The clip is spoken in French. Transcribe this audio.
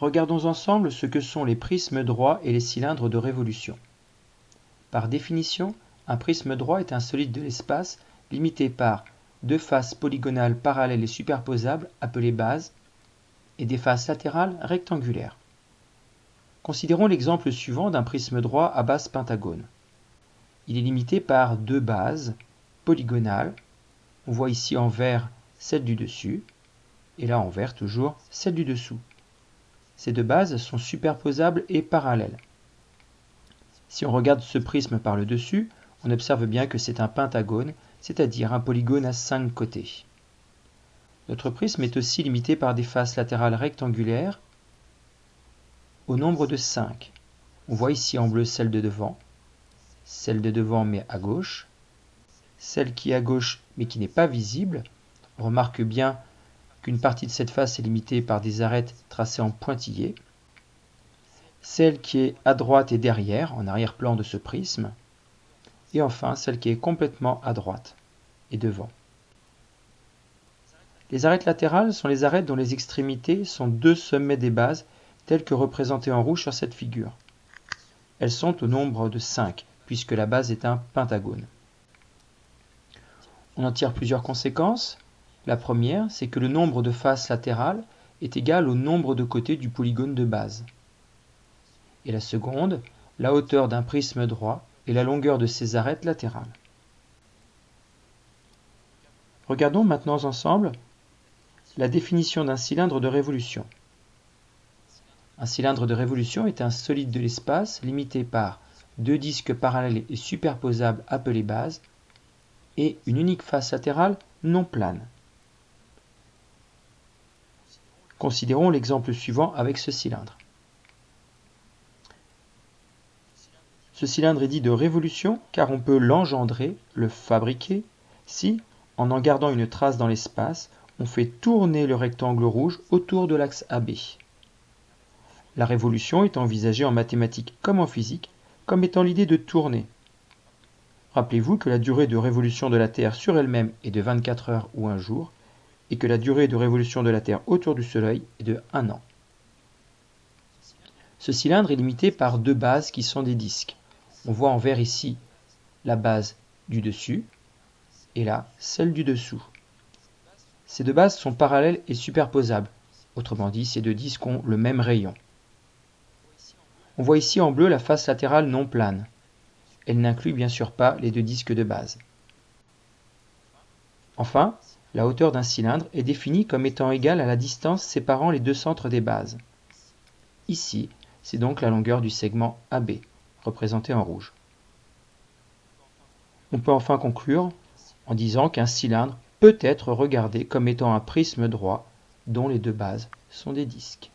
Regardons ensemble ce que sont les prismes droits et les cylindres de révolution. Par définition, un prisme droit est un solide de l'espace limité par deux faces polygonales parallèles et superposables appelées bases et des faces latérales rectangulaires. Considérons l'exemple suivant d'un prisme droit à base pentagone. Il est limité par deux bases polygonales. On voit ici en vert celle du dessus et là en vert toujours celle du dessous. Ces deux bases sont superposables et parallèles. Si on regarde ce prisme par le dessus, on observe bien que c'est un pentagone, c'est-à-dire un polygone à cinq côtés. Notre prisme est aussi limité par des faces latérales rectangulaires au nombre de 5. On voit ici en bleu celle de devant, celle de devant mais à gauche, celle qui est à gauche mais qui n'est pas visible. On remarque bien qu'une partie de cette face est limitée par des arêtes tracées en pointillés, celle qui est à droite et derrière, en arrière-plan de ce prisme, et enfin celle qui est complètement à droite et devant. Les arêtes latérales sont les arêtes dont les extrémités sont deux sommets des bases telles que représentées en rouge sur cette figure. Elles sont au nombre de 5, puisque la base est un pentagone. On en tire plusieurs conséquences. La première, c'est que le nombre de faces latérales est égal au nombre de côtés du polygone de base. Et la seconde, la hauteur d'un prisme droit et la longueur de ses arêtes latérales. Regardons maintenant ensemble la définition d'un cylindre de révolution. Un cylindre de révolution est un solide de l'espace limité par deux disques parallèles et superposables appelés bases et une unique face latérale non plane. Considérons l'exemple suivant avec ce cylindre. Ce cylindre est dit de révolution car on peut l'engendrer, le fabriquer, si, en en gardant une trace dans l'espace, on fait tourner le rectangle rouge autour de l'axe AB. La révolution est envisagée en mathématiques comme en physique comme étant l'idée de tourner. Rappelez-vous que la durée de révolution de la Terre sur elle-même est de 24 heures ou un jour, et que la durée de révolution de la Terre autour du Soleil est de 1 an. Ce cylindre est limité par deux bases qui sont des disques. On voit en vert ici la base du dessus et là celle du dessous. Ces deux bases sont parallèles et superposables. Autrement dit, ces deux disques ont le même rayon. On voit ici en bleu la face latérale non plane. Elle n'inclut bien sûr pas les deux disques de base. Enfin, la hauteur d'un cylindre est définie comme étant égale à la distance séparant les deux centres des bases. Ici, c'est donc la longueur du segment AB, représenté en rouge. On peut enfin conclure en disant qu'un cylindre peut être regardé comme étant un prisme droit dont les deux bases sont des disques.